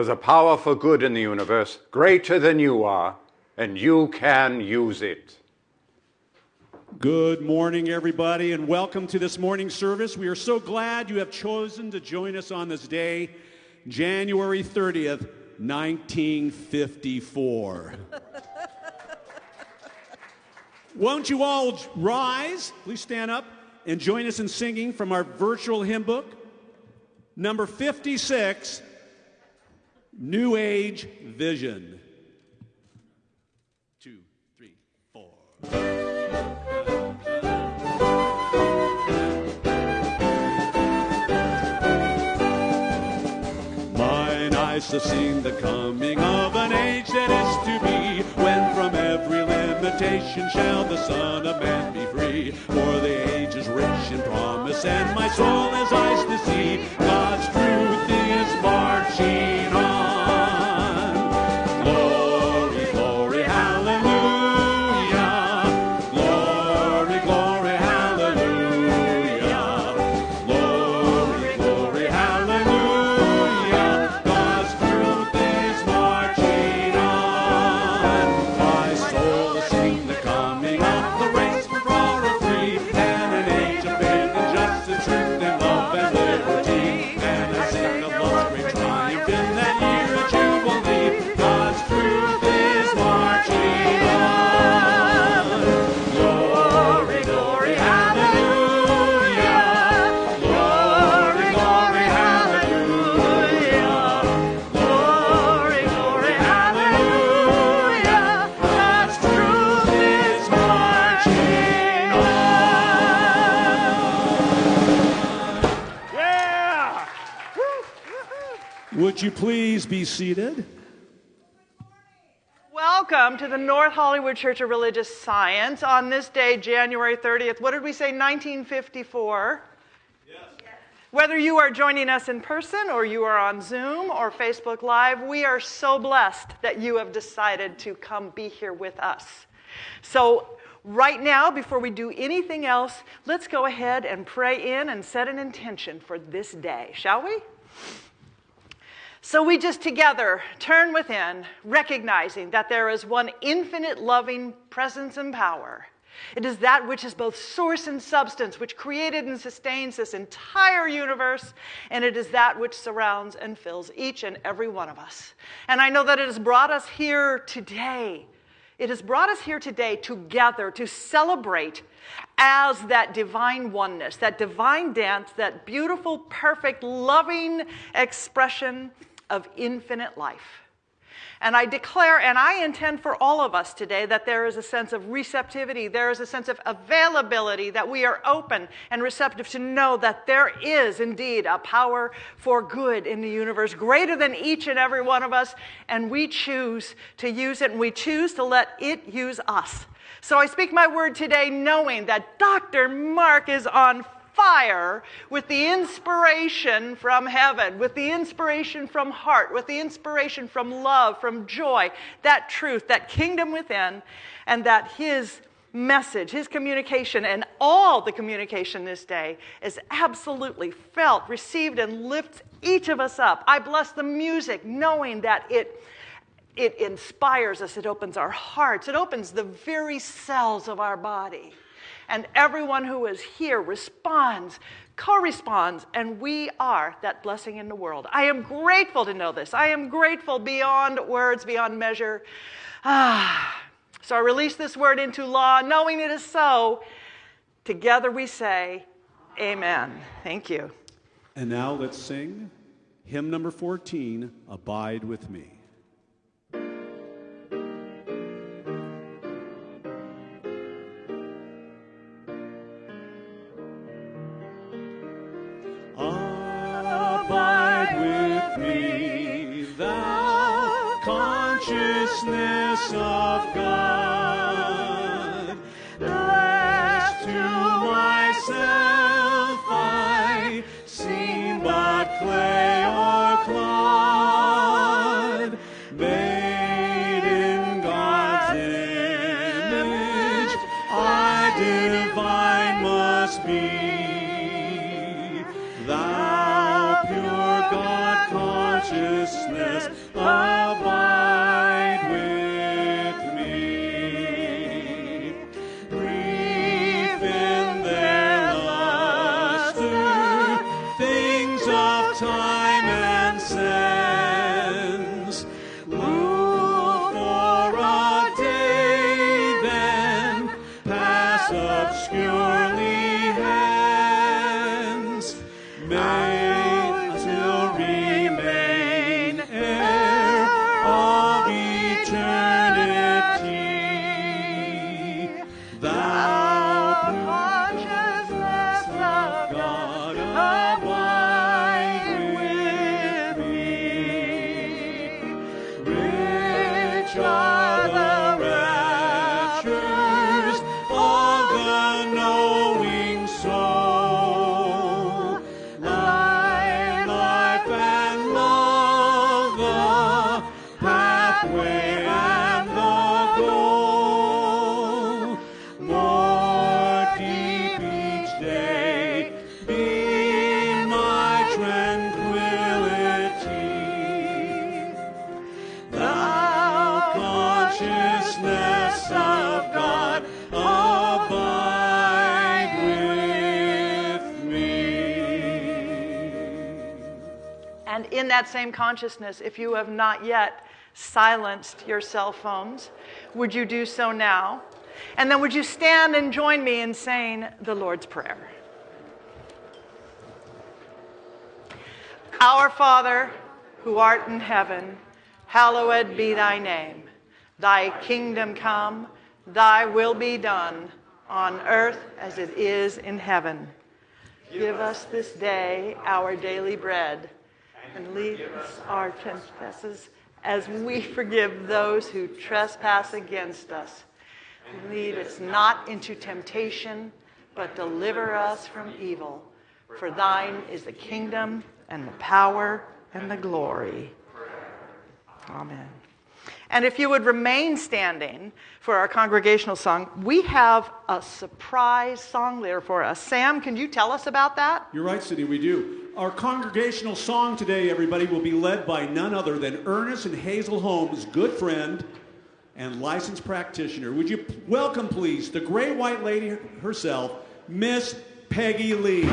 There's a power for good in the universe greater than you are, and you can use it. Good morning, everybody, and welcome to this morning service. We are so glad you have chosen to join us on this day, January 30th, 1954. Won't you all rise? Please stand up and join us in singing from our virtual hymn book, number 56 New Age Vision. Two, three, four. Mine eyes have seen the coming of an age that is to be, when from every limitation shall the Son of Man be free. For the age is rich in promise, and my soul has eyes to see. God's truth is marching on. Would you please be seated? Welcome to the North Hollywood Church of Religious Science on this day, January 30th. What did we say, 1954? Whether you are joining us in person or you are on Zoom or Facebook Live, we are so blessed that you have decided to come be here with us. So, right now, before we do anything else, let's go ahead and pray in and set an intention for this day, shall we? So we just together turn within, recognizing that there is one infinite loving presence and power It is that which is both source and substance, which created and sustains this entire universe, and it is that which surrounds and fills each and every one of us. And I know that it has brought us here today. It has brought us here today together to celebrate as that divine oneness, that divine dance, that beautiful, perfect, loving expression of infinite life. And I declare and I intend for all of us today that there is a sense of receptivity, there is a sense of availability, that we are open and receptive to know that there is indeed a power for good in the universe greater than each and every one of us, and we choose to use it and we choose to let it use us. So I speak my word today knowing that Dr. Mark is on fire with the inspiration from heaven, with the inspiration from heart, with the inspiration from love, from joy, that truth, that kingdom within, and that his message, his communication, and all the communication this day is absolutely felt, received, and lifts each of us up. I bless the music, knowing that it. It inspires us, it opens our hearts, it opens the very cells of our body and everyone who is here responds, corresponds, and we are that blessing in the world. I am grateful to know this. I am grateful beyond words, beyond measure. Ah, so I release this word into law, knowing it is so. Together we say, Amen. Thank you. And now let's sing hymn number 14 Abide with Me. Of God. Obscurely hence. Made same consciousness, if you have not yet silenced your cell phones, would you do so now? And then would you stand and join me in saying the Lord's Prayer? Our Father, who art in heaven, hallowed be thy name. Thy kingdom come, thy will be done, on earth as it is in heaven. Give us this day our daily bread, and lead us our trespasses as we forgive those who trespass against us. Lead us not into temptation, but deliver us from evil. For thine is the kingdom, and the power, and the glory. Amen. And if you would remain standing for our congregational song, we have a surprise song leader for us. Sam, can you tell us about that? You're right, Cindy, we do. Our congregational song today, everybody, will be led by none other than Ernest and Hazel Holmes' good friend and licensed practitioner. Would you welcome, please, the great white lady herself, Miss Peggy Lee.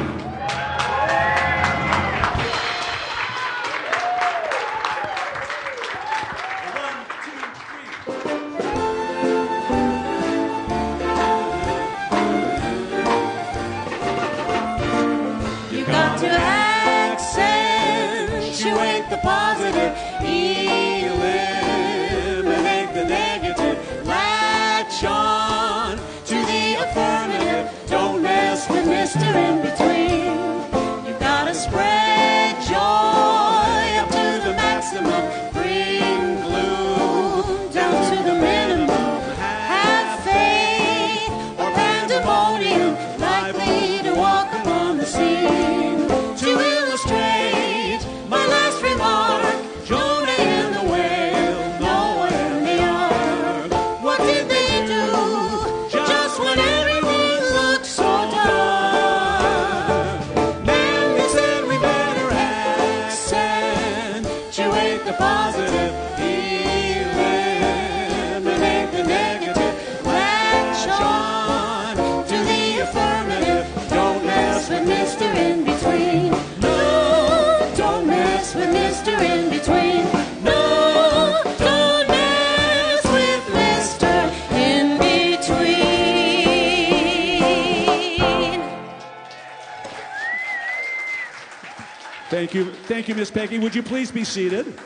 Thank you, Miss Peggy. Would you please be seated?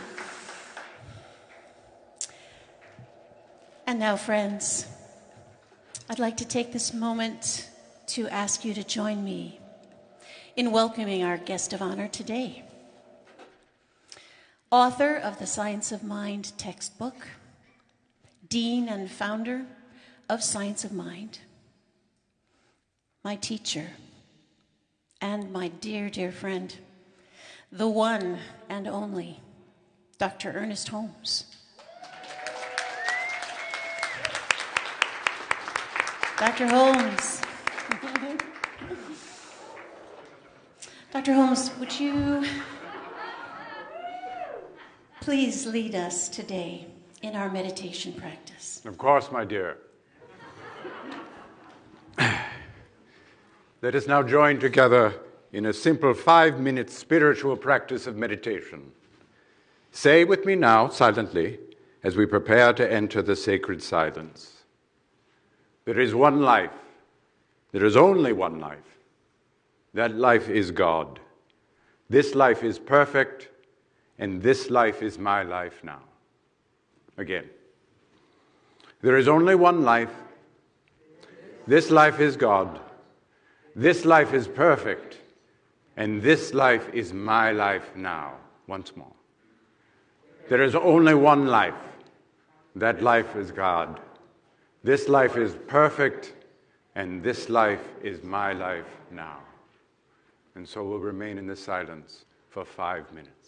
And now, friends, I'd like to take this moment to ask you to join me in welcoming our guest of honor today. Author of the Science of Mind textbook, Dean and founder of Science of Mind, my teacher, and my dear, dear friend, the one and only Dr. Ernest Holmes. Dr. Holmes. Dr. Holmes, would you please lead us today in our meditation practice? Of course, my dear. Let us now join together in a simple five minute spiritual practice of meditation. Say with me now, silently, as we prepare to enter the sacred silence There is one life, there is only one life. That life is God. This life is perfect, and this life is my life now. Again. There is only one life. This life is God. This life is perfect. And this life is my life now. Once more. There is only one life. That life is God. This life is perfect. And this life is my life now. And so we'll remain in this silence for five minutes.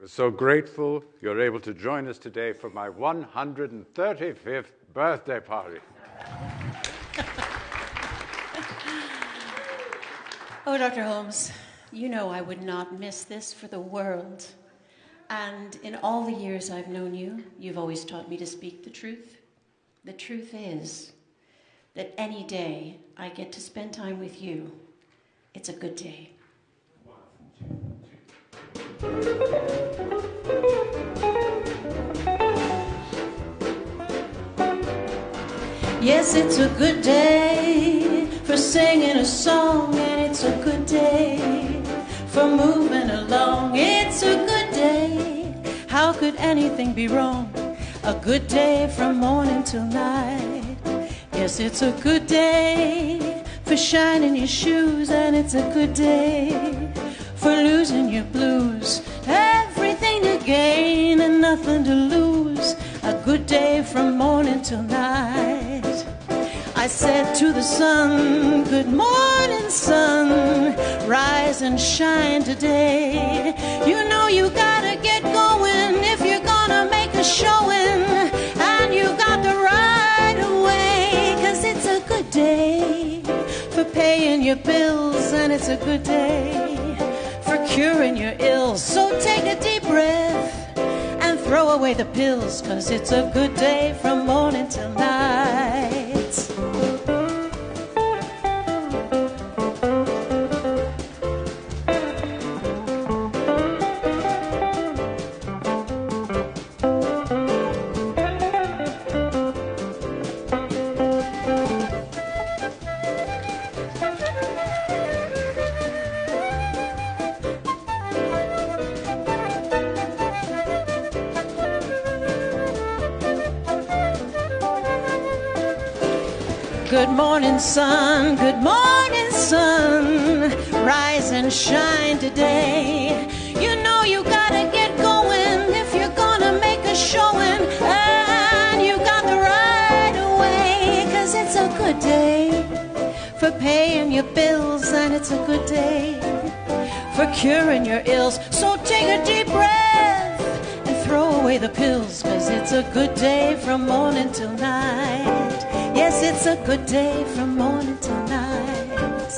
We're so grateful you're able to join us today for my 135th birthday party. Oh, Dr. Holmes, you know I would not miss this for the world. And in all the years I've known you, you've always taught me to speak the truth. The truth is that any day I get to spend time with you, it's a good day. Yes, it's a good day for singing a song, and it's a good day for moving along. It's a good day. How could anything be wrong? A good day from morning till night. Yes, it's a good day for shining your shoes, and it's a good day for losing your blues. Everything to gain and nothing to lose. A good day from morning till night. I said to the sun, Good morning, sun. Rise and shine today. You know you gotta get going if you're gonna make a showing. And you got the right away, cause it's a good day for paying your bills, and it's a good day curing your ills. So take a deep breath and throw away the pills, cause it's a good day from morning till night. It's a good day for curing your ills. So take a deep breath and throw away the pills, cause it's a good day from morning till night. Yes, it's a good day from morning till night.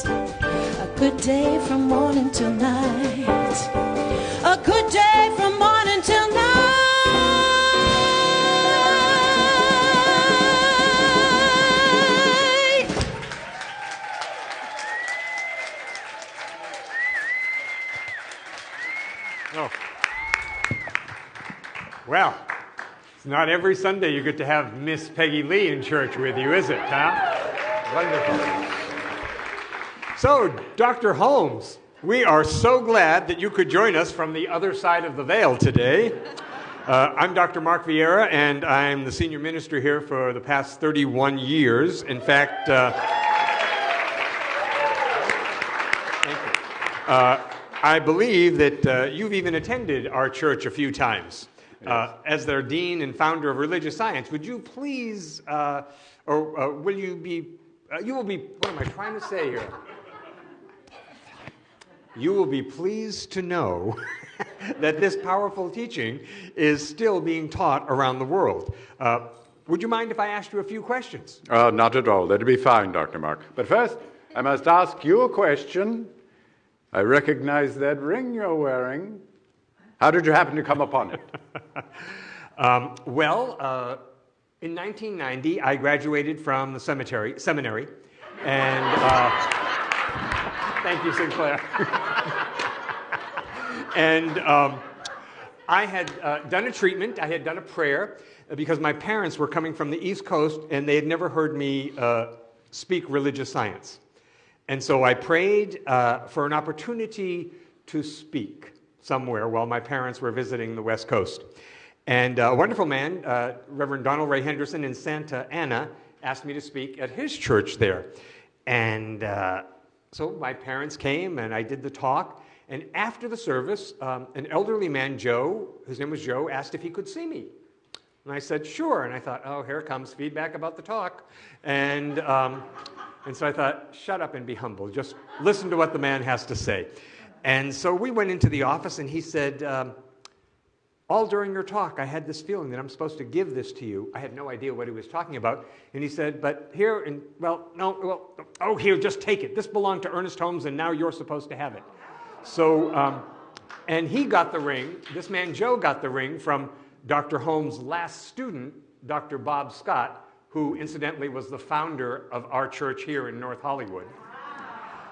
A good day from morning till night. A good day it's not every Sunday you get to have Miss Peggy Lee in church with you, is it, huh? Wonderful. So, Dr. Holmes, we are so glad that you could join us from the other side of the veil today. Uh, I'm Dr. Mark Vieira, and I'm the senior minister here for the past 31 years. In fact, uh, thank you. Uh, I believe that uh, you've even attended our church a few times. Uh, as their dean and founder of religious science, would you please, uh, or uh, will you be, uh, you will be, what am I trying to say here? You will be pleased to know that this powerful teaching is still being taught around the world. Uh, would you mind if I asked you a few questions? Uh, not at all. That'd be fine, Dr. Mark. But first, I must ask you a question. I recognize that ring you're wearing. How did you happen to come upon it? Um, well, uh, in 1990, I graduated from the cemetery, seminary, and uh, thank you, Sinclair. and um, I had uh, done a treatment, I had done a prayer, uh, because my parents were coming from the East Coast and they had never heard me uh, speak religious science. And so I prayed uh, for an opportunity to speak somewhere while my parents were visiting the West Coast. And uh, a wonderful man, uh, Reverend Donald Ray Henderson in Santa Ana, asked me to speak at his church there. And uh, so my parents came and I did the talk. And after the service, um, an elderly man, Joe, his name was Joe, asked if he could see me. And I said, sure. And I thought, oh, here comes feedback about the talk. And, um, and so I thought, shut up and be humble. Just listen to what the man has to say. And so we went into the office, and he said, um, all during your talk, I had this feeling that I'm supposed to give this to you. I had no idea what he was talking about. And he said, But here, and well, no, well, oh, here, just take it. This belonged to Ernest Holmes, and now you're supposed to have it. So, um, and he got the ring, this man Joe got the ring from Dr. Holmes' last student, Dr. Bob Scott, who incidentally was the founder of our church here in North Hollywood.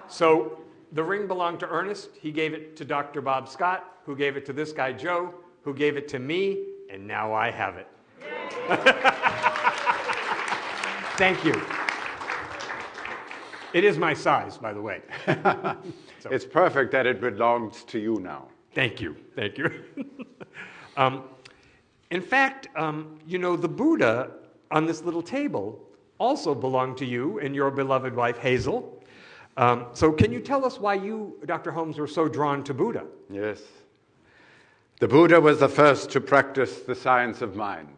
So the ring belonged to Ernest. He gave it to Dr. Bob Scott, who gave it to this guy Joe, who gave it to me, and now I have it. Thank you. It is my size, by the way. It's perfect that it belongs to you now. Thank you. Thank you. um, in fact, um, you know, the Buddha on this little table also belonged to you and your beloved wife, Hazel. Um, so, can you tell us why you, Dr. Holmes, were so drawn to Buddha? Yes. The Buddha was the first to practice the science of mind.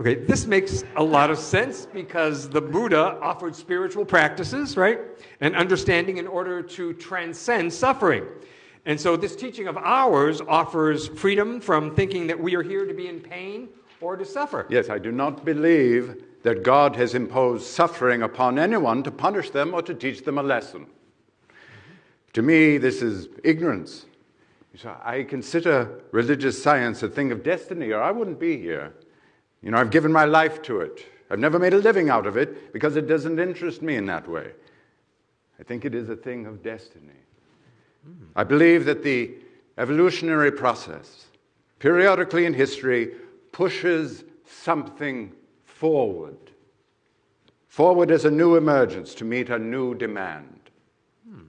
Okay, this makes a lot of sense because the Buddha offered spiritual practices, right? And understanding in order to transcend suffering. And so this teaching of ours offers freedom from thinking that we are here to be in pain or to suffer. Yes, I do not believe that God has imposed suffering upon anyone to punish them or to teach them a lesson. To me, this is ignorance. So I consider religious science a thing of destiny, or I wouldn't be here. You know, I've given my life to it. I've never made a living out of it because it doesn't interest me in that way. I think it is a thing of destiny. I believe that the evolutionary process, periodically in history, pushes something forward. Forward as a new emergence to meet a new demand. Hmm.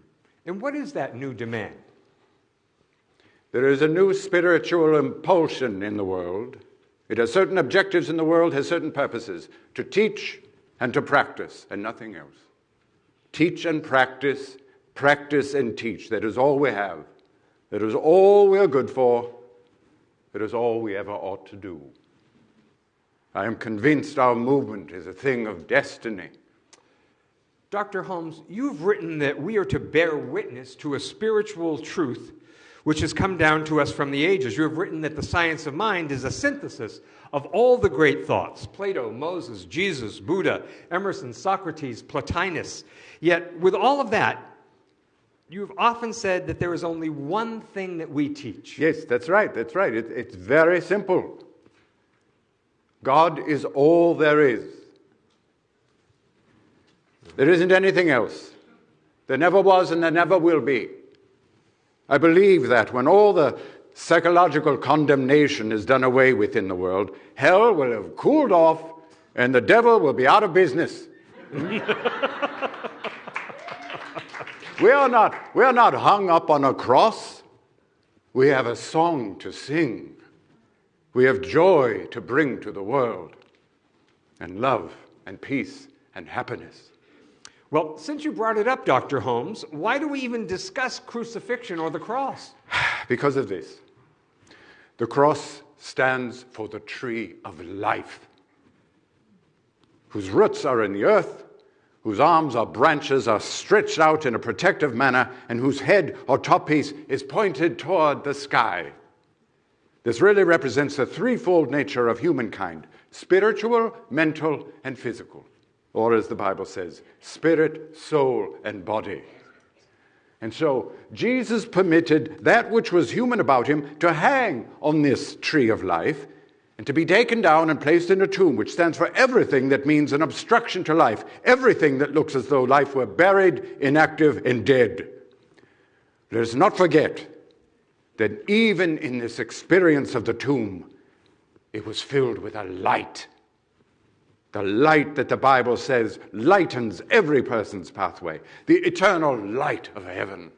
And what is that new demand? There is a new spiritual impulsion in the world. It has certain objectives in the world, has certain purposes to teach and to practice, and nothing else. Teach and practice, practice and teach. That is all we have. That is all we are good for. That is all we ever ought to do. I am convinced our movement is a thing of destiny. Dr. Holmes, you've written that we are to bear witness to a spiritual truth which has come down to us from the ages. You have written that the science of mind is a synthesis of all the great thoughts Plato, Moses, Jesus, Buddha, Emerson, Socrates, Plotinus. Yet, with all of that, you've often said that there is only one thing that we teach. Yes, that's right, that's right. It, it's very simple. God is all there is. There isn't anything else. There never was and there never will be. I believe that when all the psychological condemnation is done away with in the world, hell will have cooled off and the devil will be out of business. we, are not, we are not hung up on a cross. We have a song to sing. We have joy to bring to the world, and love, and peace, and happiness. Well, since you brought it up, Dr. Holmes, why do we even discuss crucifixion or the cross? Because of this. The cross stands for the tree of life, whose roots are in the earth, whose arms or branches are stretched out in a protective manner, and whose head or top piece is pointed toward the sky. This really represents the threefold nature of humankind spiritual, mental, and physical. Or, as the Bible says, spirit, soul, and body. And so, Jesus permitted that which was human about him to hang on this tree of life and to be taken down and placed in a tomb, which stands for everything that means an obstruction to life, everything that looks as though life were buried, inactive, and dead. Let us not forget that even in this experience of the tomb, it was filled with a light. The light that the Bible says lightens every person's pathway, the eternal light of heaven.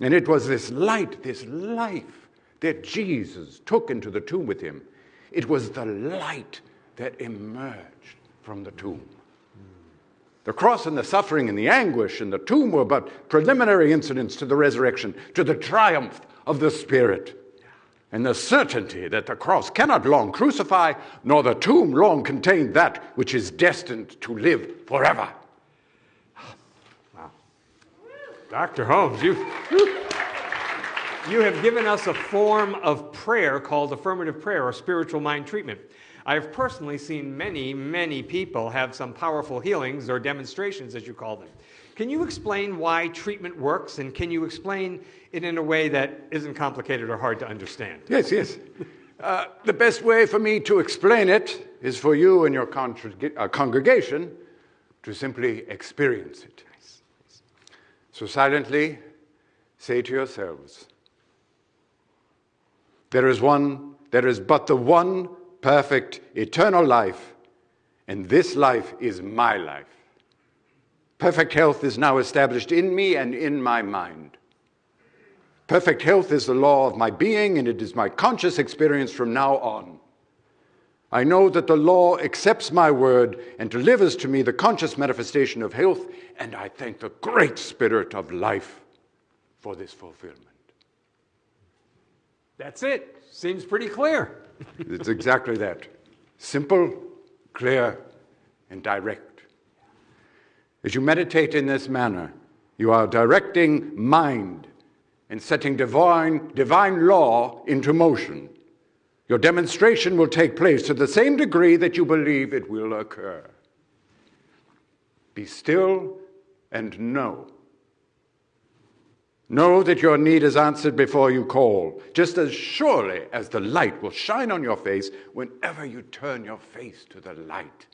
And it was this light, this life that Jesus took into the tomb with him. It was the light that emerged from the tomb. The cross and the suffering and the anguish and the tomb were but preliminary incidents to the resurrection, to the triumph of the Spirit. And the certainty that the cross cannot long crucify, nor the tomb long contain that which is destined to live forever. Wow. Dr. Holmes, you. you have given us a form of prayer called affirmative prayer or spiritual mind treatment. I've personally seen many, many people have some powerful healings or demonstrations, as you call them. Can you explain why treatment works, and can you explain it in a way that isn't complicated or hard to understand? Yes, yes. Uh, the best way for me to explain it is for you and your congreg- uh, congregation to simply experience it. So silently say to yourselves, there is one, there is but the one perfect eternal life, and this life is my life. Perfect health is now established in me and in my mind. Perfect health is the law of my being, and it is my conscious experience from now on. I know that the law accepts my word and delivers to me the conscious manifestation of health, and I thank the great spirit of life for this fulfillment. That's it. Seems pretty clear. It's exactly that simple, clear, and direct. As you meditate in this manner, you are directing mind and setting divine, divine law into motion. Your demonstration will take place to the same degree that you believe it will occur. Be still and know. Know that your need is answered before you call, just as surely as the light will shine on your face whenever you turn your face to the light.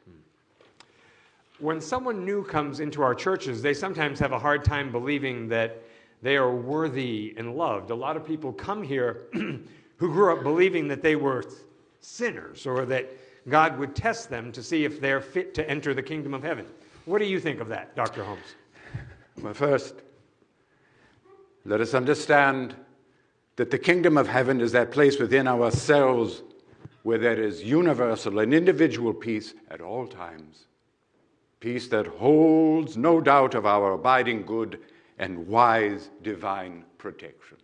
When someone new comes into our churches, they sometimes have a hard time believing that they are worthy and loved. A lot of people come here who grew up believing that they were sinners or that God would test them to see if they're fit to enter the kingdom of heaven. What do you think of that, Dr. Holmes? Well, first, let us understand that the kingdom of heaven is that place within ourselves where there is universal and individual peace at all times. Peace that holds no doubt of our abiding good and wise divine protection.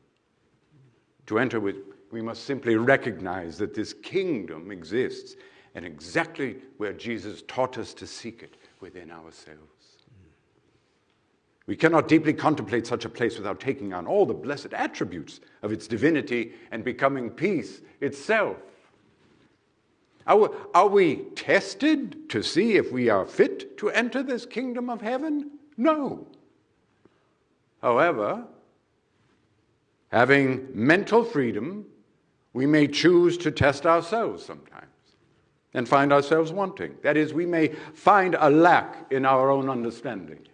To enter with, we must simply recognize that this kingdom exists and exactly where Jesus taught us to seek it within ourselves. We cannot deeply contemplate such a place without taking on all the blessed attributes of its divinity and becoming peace itself. Are, are we tested to see if we are fit to enter this kingdom of heaven? No. However, having mental freedom, we may choose to test ourselves sometimes and find ourselves wanting. That is, we may find a lack in our own understanding.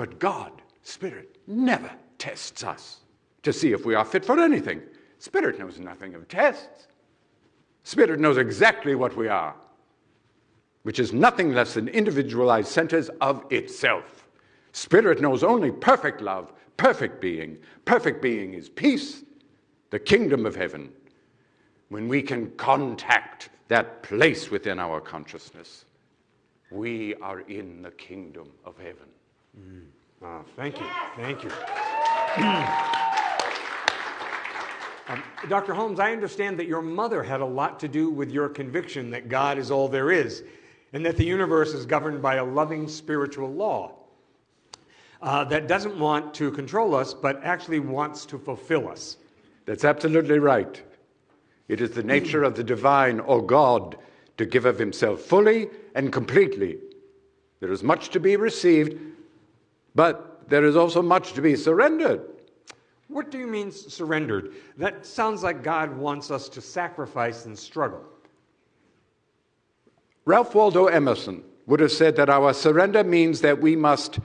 But God, Spirit, never tests us to see if we are fit for anything. Spirit knows nothing of tests. Spirit knows exactly what we are, which is nothing less than individualized centers of itself. Spirit knows only perfect love, perfect being. Perfect being is peace, the kingdom of heaven. When we can contact that place within our consciousness, we are in the kingdom of heaven. Mm. Oh, thank you. Thank you. um, Dr. Holmes, I understand that your mother had a lot to do with your conviction that God is all there is and that the universe is governed by a loving spiritual law uh, that doesn't want to control us, but actually wants to fulfill us. That's absolutely right. It is the nature of the divine or God to give of himself fully and completely. There is much to be received, but there is also much to be surrendered. What do you mean surrendered? That sounds like God wants us to sacrifice and struggle. Ralph Waldo Emerson would have said that our surrender means that we must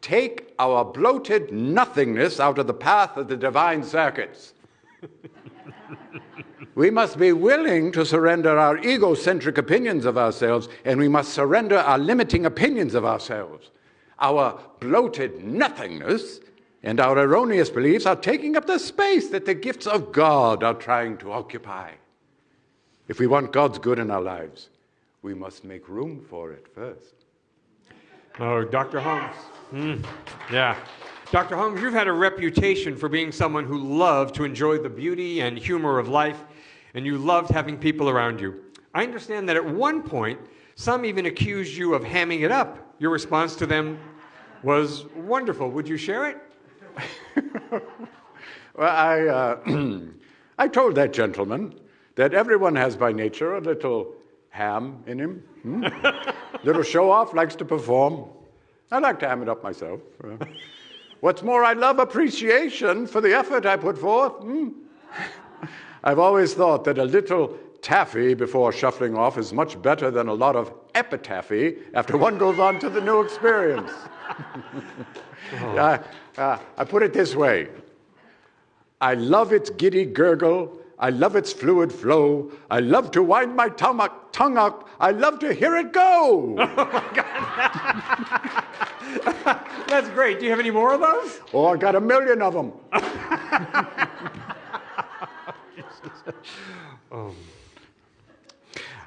take our bloated nothingness out of the path of the divine circuits. we must be willing to surrender our egocentric opinions of ourselves, and we must surrender our limiting opinions of ourselves. Our bloated nothingness and our erroneous beliefs are taking up the space that the gifts of God are trying to occupy. If we want God's good in our lives, we must make room for it first. Oh, Dr. Holmes. Mm, yeah. Dr. Holmes, you've had a reputation for being someone who loved to enjoy the beauty and humor of life, and you loved having people around you. I understand that at one point, some even accused you of hamming it up. Your response to them was wonderful. Would you share it? Well, I, uh, I told that gentleman that everyone has by nature a little ham in him. Hmm? little show off, likes to perform. I like to ham it up myself. Uh, what's more, I love appreciation for the effort I put forth. Hmm? I've always thought that a little taffy before shuffling off is much better than a lot of epitaphy after one goes on to the new experience. I, uh, I put it this way I love its giddy gurgle. I love its fluid flow. I love to wind my tongue up, tongue up. I love to hear it go. Oh my God. That's great. Do you have any more of those? oh, I got a million of them.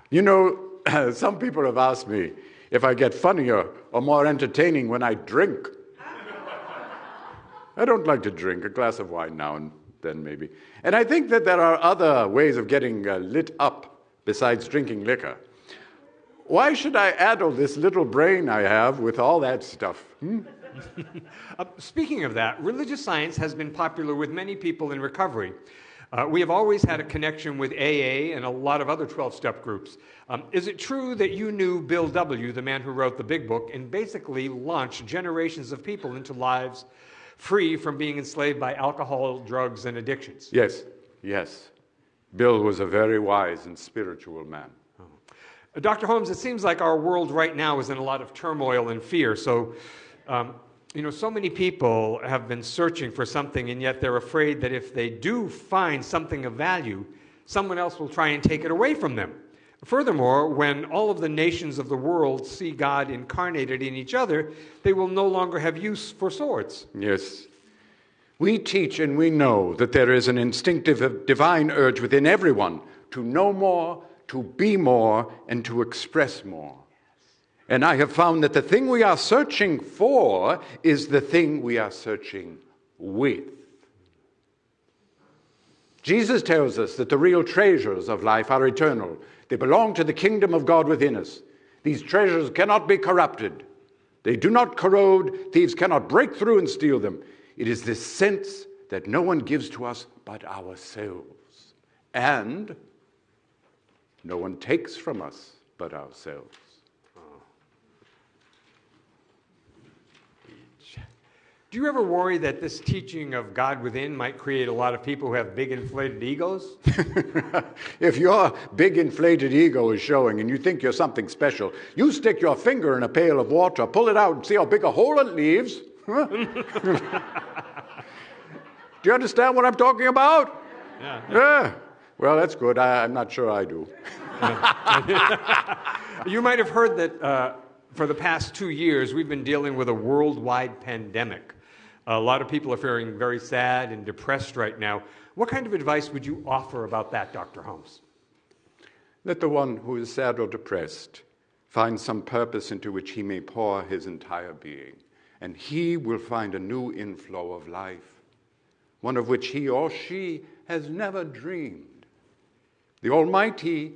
You know, some people have asked me if I get funnier or more entertaining when I drink. I don't like to drink, a glass of wine now and then, maybe. And I think that there are other ways of getting uh, lit up besides drinking liquor. Why should I addle this little brain I have with all that stuff? hmm? Uh, speaking of that, religious science has been popular with many people in recovery. Uh, we have always had a connection with AA and a lot of other 12 step groups. Um, is it true that you knew Bill W., the man who wrote the big book, and basically launched generations of people into lives free from being enslaved by alcohol, drugs, and addictions? Yes, yes. Bill was a very wise and spiritual man. Uh, Dr. Holmes, it seems like our world right now is in a lot of turmoil and fear. So, um, you know, so many people have been searching for something, and yet they're afraid that if they do find something of value, someone else will try and take it away from them. Furthermore, when all of the nations of the world see God incarnated in each other, they will no longer have use for swords. Yes. We teach and we know that there is an instinctive divine urge within everyone to know more, to be more, and to express more. And I have found that the thing we are searching for is the thing we are searching with. Jesus tells us that the real treasures of life are eternal. They belong to the kingdom of God within us. These treasures cannot be corrupted. They do not corrode. Thieves cannot break through and steal them. It is this sense that no one gives to us but ourselves. And no one takes from us but ourselves. Do you ever worry that this teaching of God within might create a lot of people who have big inflated egos? if your big inflated ego is showing and you think you're something special, you stick your finger in a pail of water, pull it out, and see how big a hole it leaves. Do you understand what I'm talking about? Yeah. Yeah. Well, that's good. I, I'm not sure I do. You might have heard that uh, for the past two years, we've been dealing with a worldwide pandemic. A lot of people are feeling very sad and depressed right now. What kind of advice would you offer about that, Dr. Holmes? Let the one who is sad or depressed find some purpose into which he may pour his entire being, and he will find a new inflow of life, one of which he or she has never dreamed. The Almighty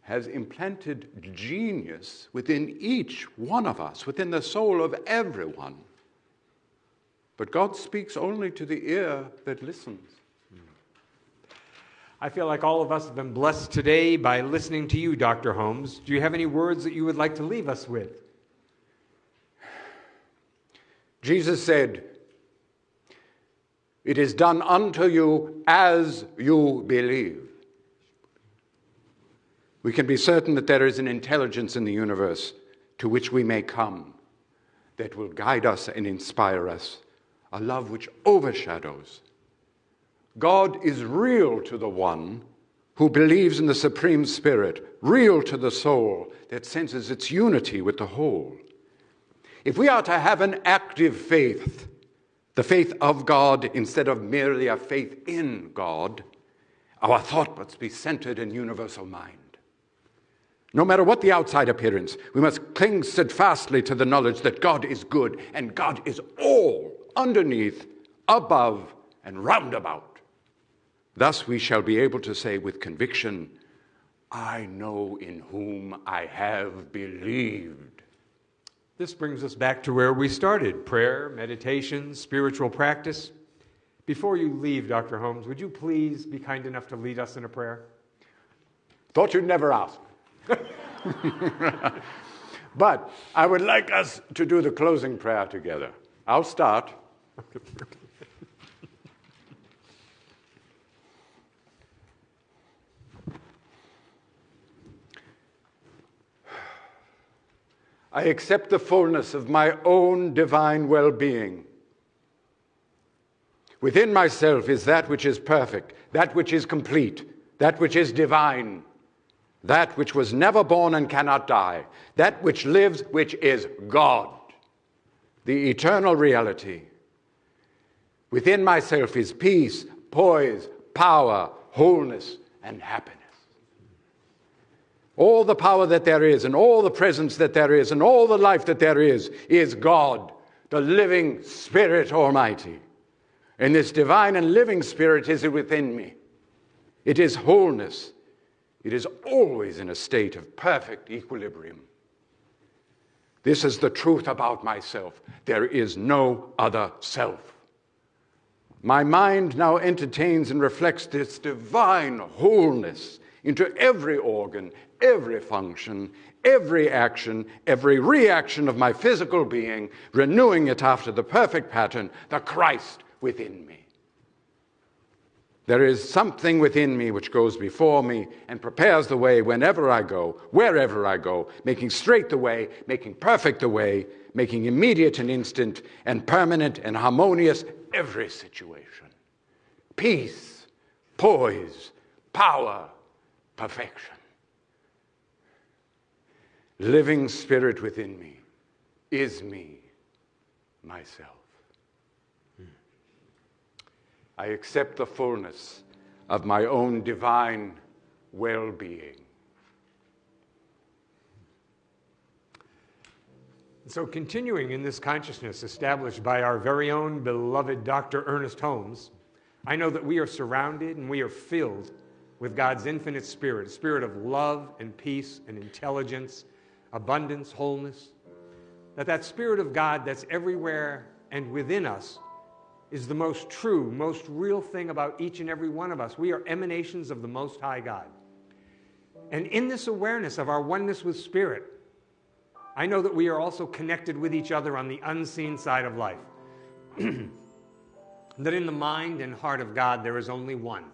has implanted genius within each one of us, within the soul of everyone. But God speaks only to the ear that listens. I feel like all of us have been blessed today by listening to you, Dr. Holmes. Do you have any words that you would like to leave us with? Jesus said, It is done unto you as you believe. We can be certain that there is an intelligence in the universe to which we may come that will guide us and inspire us, a love which overshadows. God is real to the one who believes in the Supreme Spirit, real to the soul that senses its unity with the whole. If we are to have an active faith, the faith of God instead of merely a faith in God, our thought must be centered in universal mind. No matter what the outside appearance, we must cling steadfastly to the knowledge that God is good and God is all underneath, above, and roundabout. Thus we shall be able to say with conviction, I know in whom I have believed. This brings us back to where we started prayer, meditation, spiritual practice. Before you leave, Dr. Holmes, would you please be kind enough to lead us in a prayer? Thought you'd never ask. but I would like us to do the closing prayer together. I'll start. I accept the fullness of my own divine well being. Within myself is that which is perfect, that which is complete, that which is divine, that which was never born and cannot die, that which lives, which is God, the eternal reality. Within myself is peace, poise, power, wholeness, and happiness. All the power that there is, and all the presence that there is, and all the life that there is, is God, the living Spirit Almighty. And this divine and living Spirit is it within me. It is wholeness. It is always in a state of perfect equilibrium. This is the truth about myself. There is no other self. My mind now entertains and reflects this divine wholeness into every organ, every function, every action, every reaction of my physical being, renewing it after the perfect pattern, the Christ within me. There is something within me which goes before me and prepares the way whenever I go, wherever I go, making straight the way, making perfect the way, making immediate and instant and permanent and harmonious every situation. Peace, poise, power, perfection. Living spirit within me is me, myself. I accept the fullness of my own divine well being. So, continuing in this consciousness established by our very own beloved Dr. Ernest Holmes, I know that we are surrounded and we are filled with God's infinite spirit, a spirit of love and peace and intelligence, abundance, wholeness. That that spirit of God that's everywhere and within us is the most true, most real thing about each and every one of us. We are emanations of the Most High God. And in this awareness of our oneness with Spirit, I know that we are also connected with each other on the unseen side of life. that in the mind and heart of God, there is only one,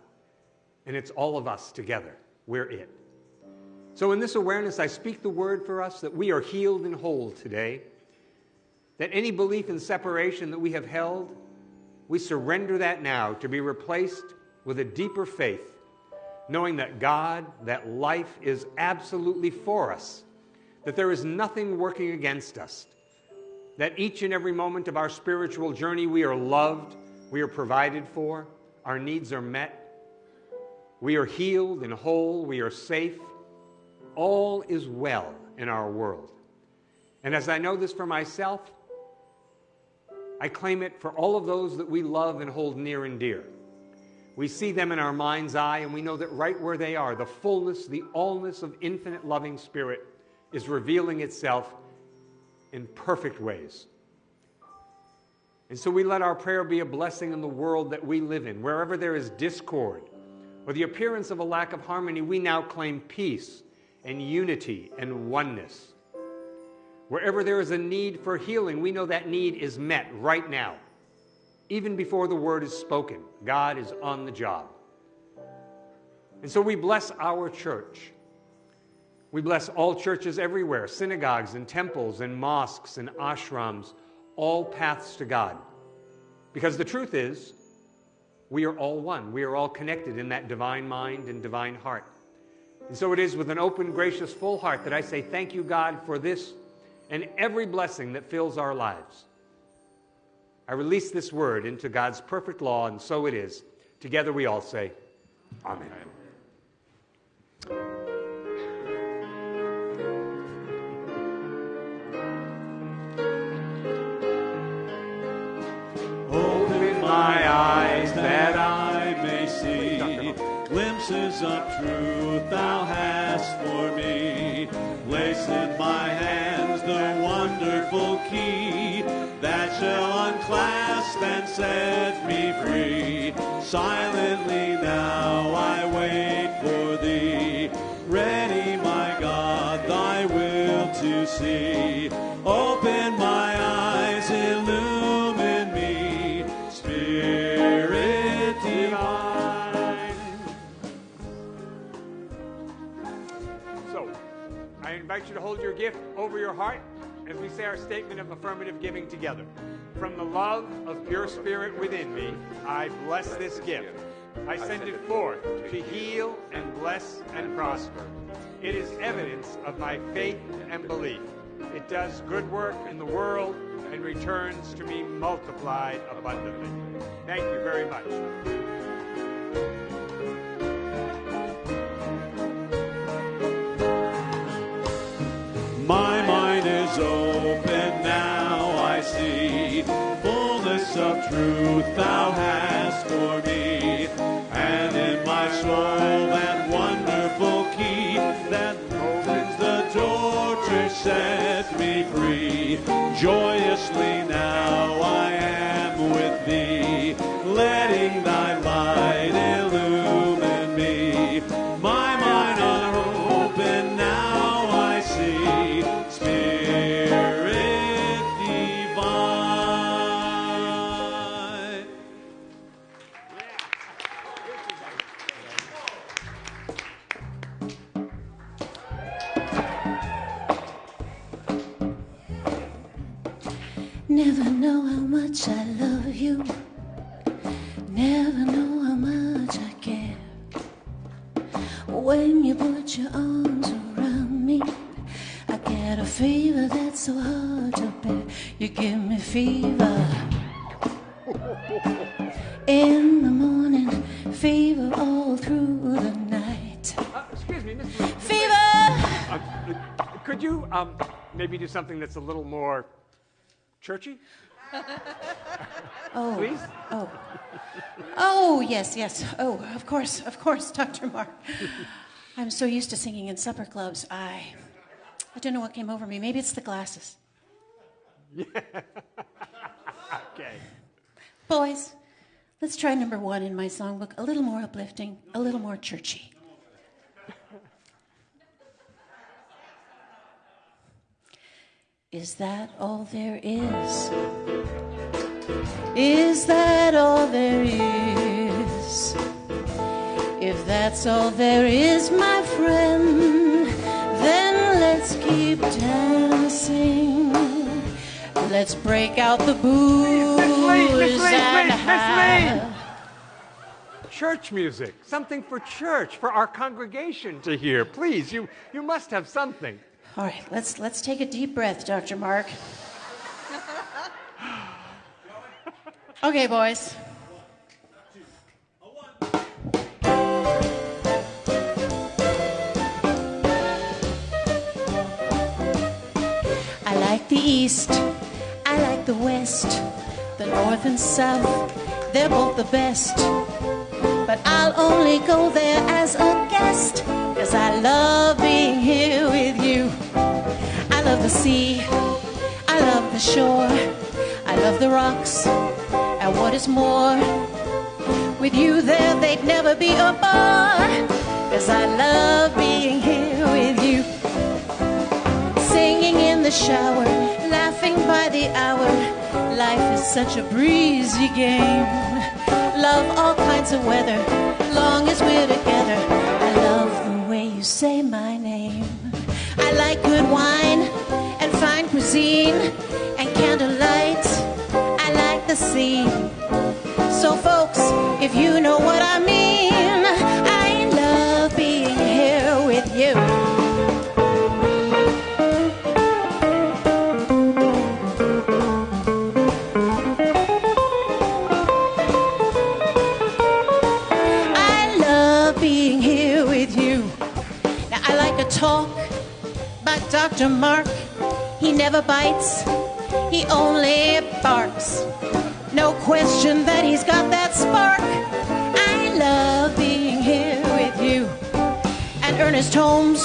and it's all of us together. We're it. So, in this awareness, I speak the word for us that we are healed and whole today. That any belief in separation that we have held, we surrender that now to be replaced with a deeper faith, knowing that God, that life is absolutely for us, that there is nothing working against us, that each and every moment of our spiritual journey we are loved, we are provided for, our needs are met, we are healed and whole, we are safe. All is well in our world. And as I know this for myself, I claim it for all of those that we love and hold near and dear. We see them in our mind's eye, and we know that right where they are, the fullness, the allness of infinite loving spirit is revealing itself in perfect ways. And so we let our prayer be a blessing in the world that we live in. Wherever there is discord or the appearance of a lack of harmony, we now claim peace and unity and oneness. Wherever there is a need for healing, we know that need is met right now. Even before the word is spoken, God is on the job. And so we bless our church. We bless all churches everywhere synagogues and temples and mosques and ashrams, all paths to God. Because the truth is, we are all one. We are all connected in that divine mind and divine heart. And so it is with an open, gracious, full heart that I say, Thank you, God, for this and every blessing that fills our lives. I release this word into God's perfect law, and so it is. Together we all say, Amen. Open glimpses of truth thou hast for me. Place in my hands the wonderful key that shall unclasp and set me free. Silently now I wait for thee. Ready, my God, thy will to see. Open your heart as we say our statement of affirmative giving together. From the love of pure spirit within me, I bless this gift. I send it forth to heal and bless and prosper. It is evidence of my faith and belief. It does good work in the world and returns to me multiplied abundantly. Thank you very much. Truth thou hast for me. And in my soul that wonderful key that opens the door to set me free. Joyously Never know how much I love you. Never know how much I care. When you put your arms around me, I get a fever that's so hard to bear. You give me fever. In the morning, fever all through the night. Uh, excuse me. Fever! Uh, could you um, maybe do something that's a little more churchy, Oh. please? Oh. Oh, yes, yes. Oh, of course, of course, Dr. Mark. I'm so used to singing in supper clubs. I I don't know what came over me. Maybe it's the glasses. Okay. Boys, let's try number 1 in my songbook. A little more uplifting, a little more churchy. Is that all there is? Is that all there is? If that's all there is, my friend, then let's keep dancing. Let's break out the booze Miss Lee, Miss Lee, and please, Miss Lee. have- Church music, something for church, for our congregation to hear. Please, you, you must have something. All right, let's let's take a deep breath, Dr. Mark. Okay, boys. I like the East, I like the West, the North and South, they're both the best. But I'll only go there as a guest, cause I love being here with you. Love the sea, I love the shore, I love the rocks, and what is more, with you there they'd never be a bar, cause I love being here with you. Singing in the shower, laughing by the hour, life is such a breezy game. Love all kinds of weather, long as we're together. I love the way you say my name. I like good wine and fine cuisine and candlelight. I like the sea. So, folks, if you know what I mean, Dr. Mark. He never bites, he only barks. No question that he's got that spark. I love being here with you. And Ernest Holmes,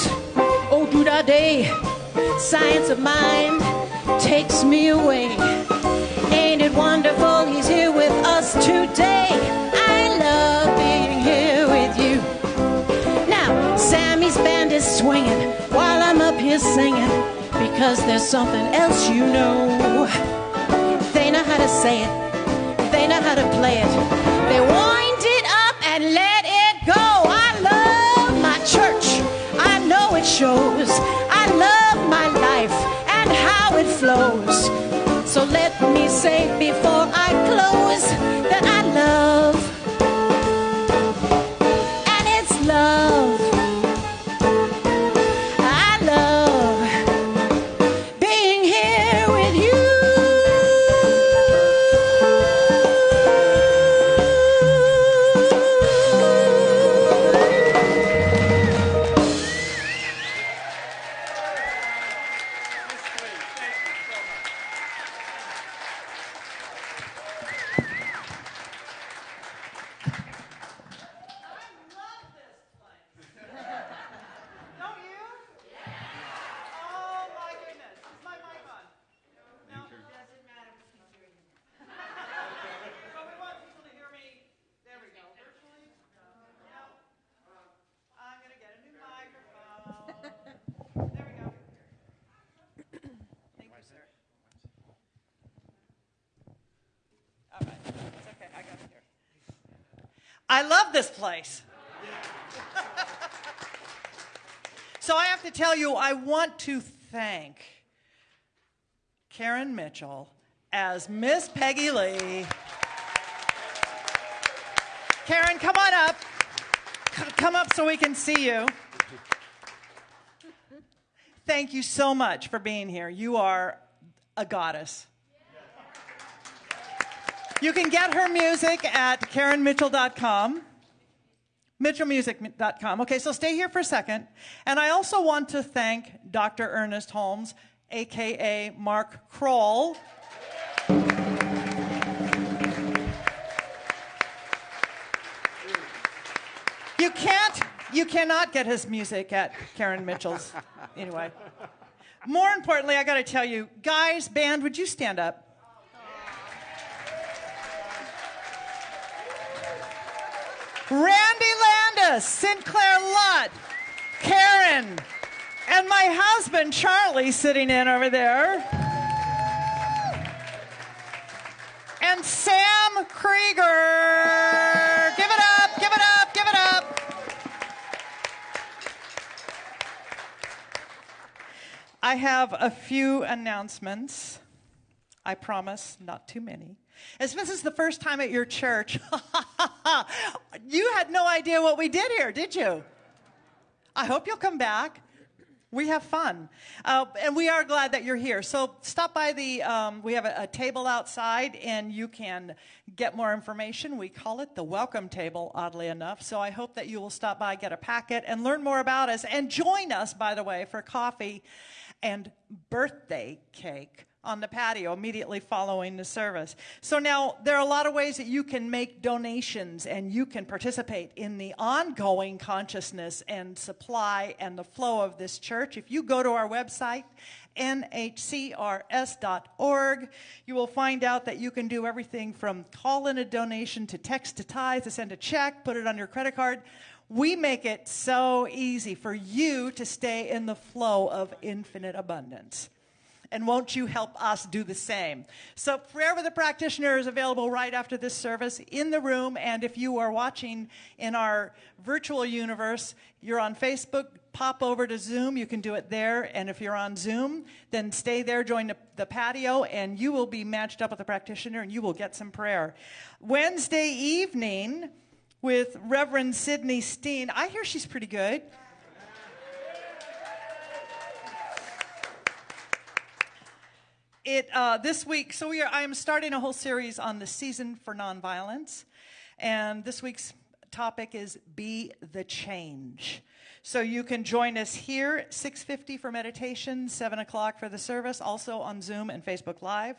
oh, do da day, science of mind takes me away. Ain't it wonderful? He's here with us today. Singing because there's something else you know. They know how to say it, they know how to play it. They wind it up and let it go. I love my church, I know it shows. I love my life and how it flows. So let me say before I close that I I love this place. So I have to tell you, I want to thank Karen Mitchell as Miss Peggy Lee. Karen, come on up. C- Come up so we can see you. Thank you so much for being here. You are a goddess. You can get her music at KarenMitchell.com. MitchellMusic.com. Okay, so stay here for a second. And I also want to thank Dr. Ernest Holmes, aka Mark Kroll. You can't, you cannot get his music at Karen Mitchell's. Anyway. More importantly, I got to tell you, guys, band, would you stand up? Randy Landis, Sinclair Lutt, Karen, and my husband Charlie sitting in over there. And Sam Krieger. Give it up, give it up, give it up. I have a few announcements. I promise, not too many. As this is the first time at your church, you had no idea what we did here, did you? I hope you'll come back. We have fun. Uh, and we are glad that you're here. So stop by the, um, we have a, a table outside and you can get more information. We call it the welcome table, oddly enough. So I hope that you will stop by, get a packet, and learn more about us. And join us, by the way, for coffee and birthday cake on the patio immediately following the service. So now there are a lot of ways that you can make donations and you can participate in the ongoing consciousness and supply and the flow of this church. If you go to our website, nhcrs.org, you will find out that you can do everything from call in a donation to text to tithe to send a check, put it on your credit card. We make it so easy for you to stay in the flow of infinite abundance and won't you help us do the same? So, prayer with a practitioner is available right after this service in the room. And if you are watching in our virtual universe, you're on Facebook, pop over to Zoom. You can do it there. And if you're on Zoom, then stay there, join the, the patio, and you will be matched up with a practitioner and you will get some prayer. Wednesday evening with Reverend Sydney Steen. I hear she's pretty good. It uh, this week so we are i am starting a whole series on the season for nonviolence. And this week's topic is be the change. So you can join us here 6.50 for meditation 7 o'clock for the service also on zoom and facebook live.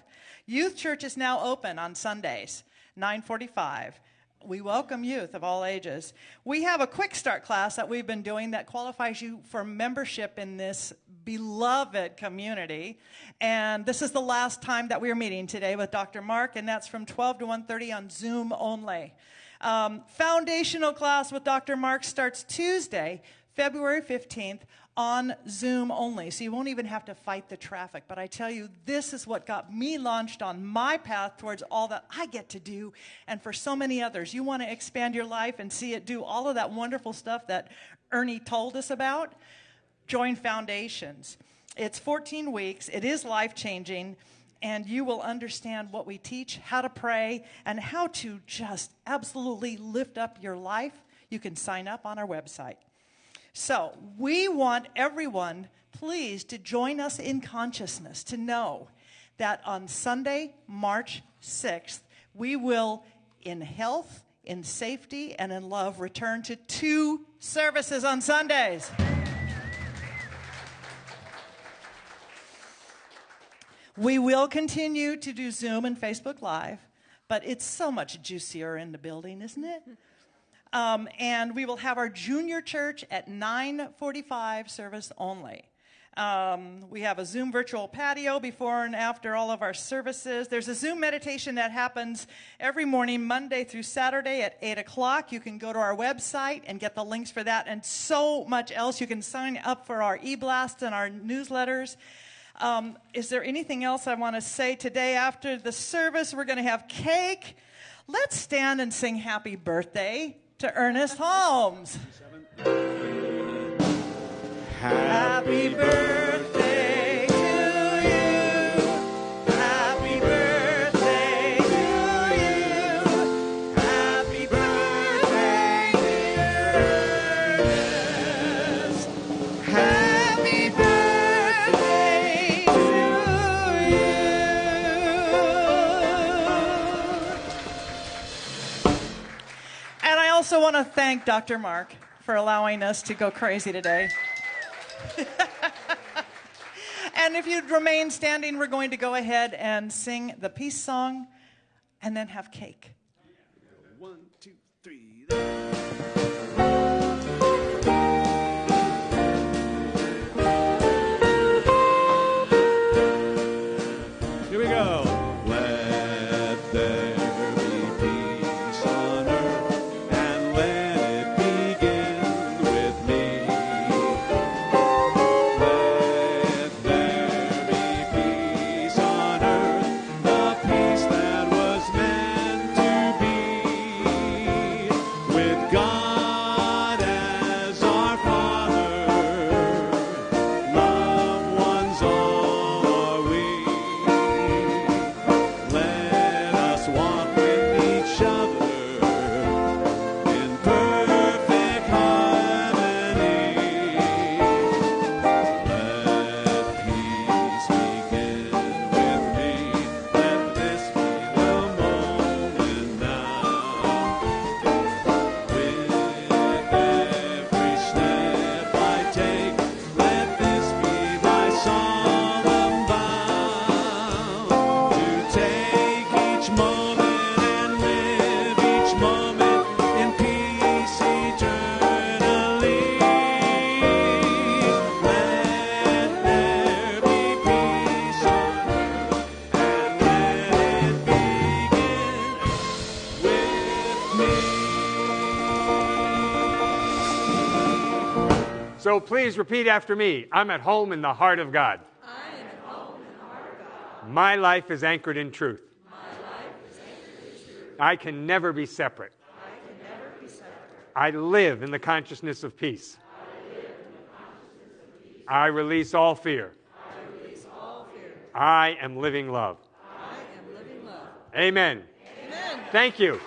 Youth church is now open on sundays 945 we welcome youth of all ages. We have a quick start class that we've been doing that qualifies you for membership in this beloved community. And this is the last time that we're meeting today with Dr. Mark, and that's from 12 to 1.30 on Zoom only. Um, foundational class with Dr. Mark starts Tuesday, February 15th on Zoom only. So you won't even have to fight the traffic. But I tell you, this is what got me launched on my path towards all that I get to do. And for so many others, you want to expand your life and see it do all of that wonderful stuff that Ernie told us about? Join Foundations. It's 14 weeks, it is life changing. And you will understand what we teach, how to pray, and how to just absolutely lift up your life. You can sign up on our website. So, we want everyone, please, to join us in consciousness to know that on Sunday, March 6th, we will, in health, in safety, and in love, return to two services on Sundays. We will continue to do Zoom and Facebook Live, but it's so much juicier in the building, isn't it? Um, and we will have our junior church at 9:45 service only. Um, we have a Zoom virtual patio before and after all of our services. There's a Zoom meditation that happens every morning, Monday through Saturday at 8 o'clock. You can go to our website and get the links for that and so much else. You can sign up for our e blasts and our newsletters. Um, is there anything else I want to say today after the service? We're going to have cake. Let's stand and sing happy birthday to Ernest Holmes. Happy birthday want to thank Dr. Mark for allowing us to go crazy today. and if you'd remain standing, we're going to go ahead and sing the peace song and then have cake. So please repeat after me. I'm at home in the heart of God. I am home in heart of God. My life is anchored in truth. My life is anchored in truth. I can never be separate. I can never be separate. I live in the consciousness of peace. I live in the consciousness of peace. I release all fear. I release all fear. I am living love. I am living love. Amen. Amen. Thank you.